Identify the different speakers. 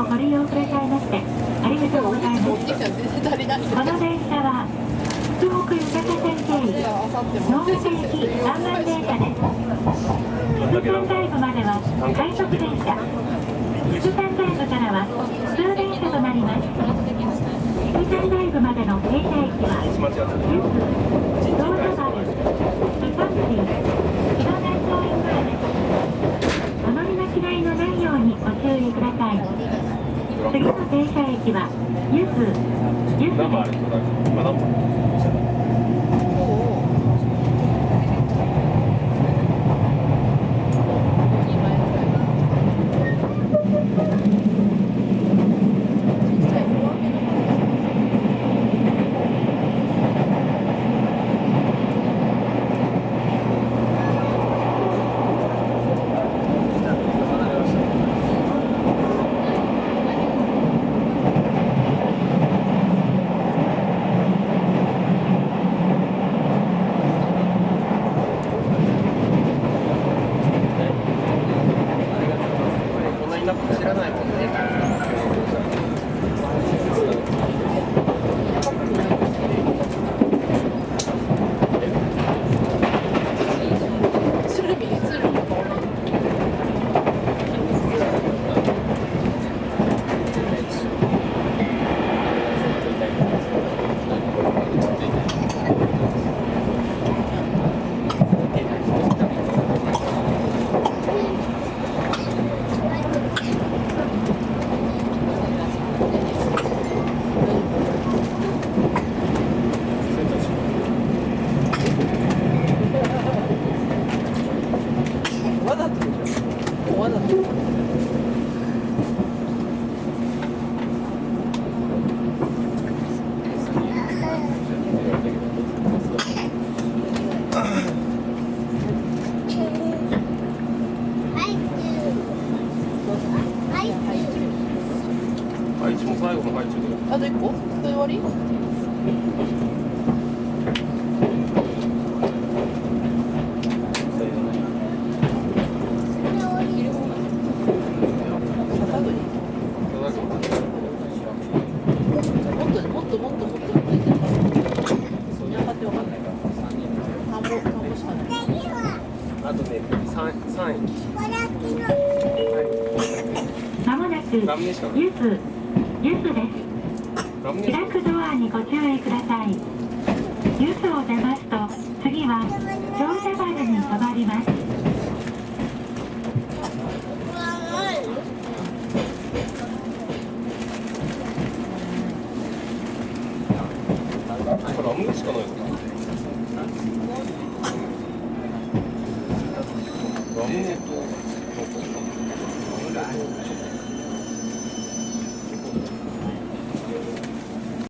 Speaker 1: をご利用くださいましてありがとうございます。この電車は東北豊か線経由。能楽駅南岸電車です副館外部までは快速電車。副山外部からは普通電車となります。副館外部までの停車駅は次の停車駅は
Speaker 2: ゆずゆず
Speaker 1: です。
Speaker 2: 配置も最後の配置で
Speaker 3: あと個それ終わり、
Speaker 1: ユスです開くドアにご注意ください。ユスを出ますと次は乗車バルに止まります。
Speaker 2: これラムネしかないのラムネとなんか？